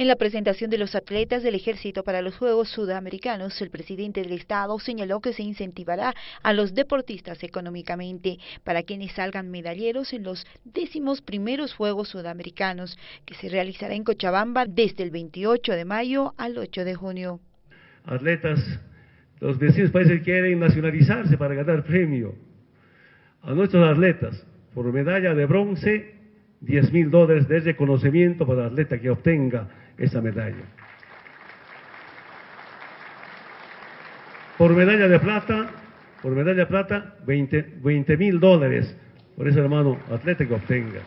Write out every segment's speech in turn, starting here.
En la presentación de los atletas del ejército para los Juegos Sudamericanos, el presidente del Estado señaló que se incentivará a los deportistas económicamente para quienes salgan medalleros en los décimos primeros Juegos Sudamericanos, que se realizará en Cochabamba desde el 28 de mayo al 8 de junio. Atletas, los vecinos países quieren nacionalizarse para ganar premio. A nuestros atletas, por medalla de bronce, 10 mil dólares de reconocimiento para el atleta que obtenga esa medalla. Por medalla de plata, por medalla de plata, 20 mil dólares por ese hermano atleta que obtenga.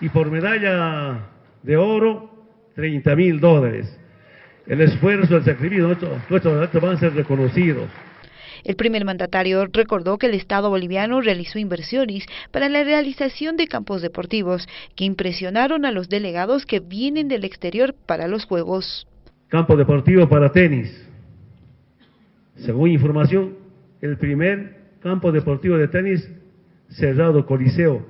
Y por medalla de oro, 30 mil dólares. El esfuerzo, el sacrificio, nuestros, nuestros atletas van a ser reconocidos. El primer mandatario recordó que el Estado boliviano realizó inversiones para la realización de campos deportivos que impresionaron a los delegados que vienen del exterior para los Juegos. Campo deportivo para tenis. Según información, el primer campo deportivo de tenis cerrado Coliseo,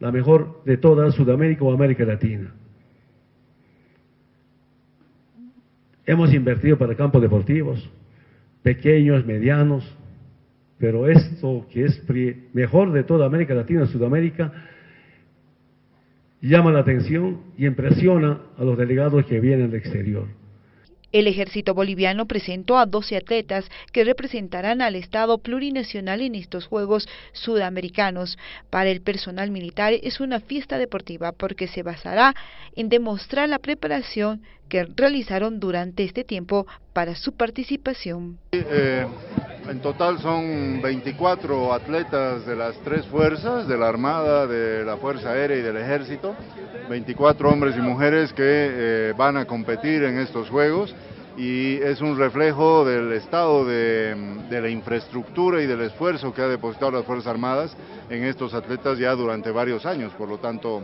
la mejor de toda Sudamérica o América Latina. Hemos invertido para campos deportivos, pequeños, medianos, pero esto que es mejor de toda América Latina y Sudamérica llama la atención y impresiona a los delegados que vienen del exterior. El ejército boliviano presentó a 12 atletas que representarán al Estado plurinacional en estos Juegos Sudamericanos. Para el personal militar es una fiesta deportiva porque se basará en demostrar la preparación que realizaron durante este tiempo para su participación. Eh, en total son 24 atletas de las tres fuerzas, de la Armada, de la Fuerza Aérea y del Ejército, 24 hombres y mujeres que eh, van a competir en estos Juegos. Y es un reflejo del estado de, de, la infraestructura y del esfuerzo que ha depositado las Fuerzas Armadas en estos atletas ya durante varios años, por lo tanto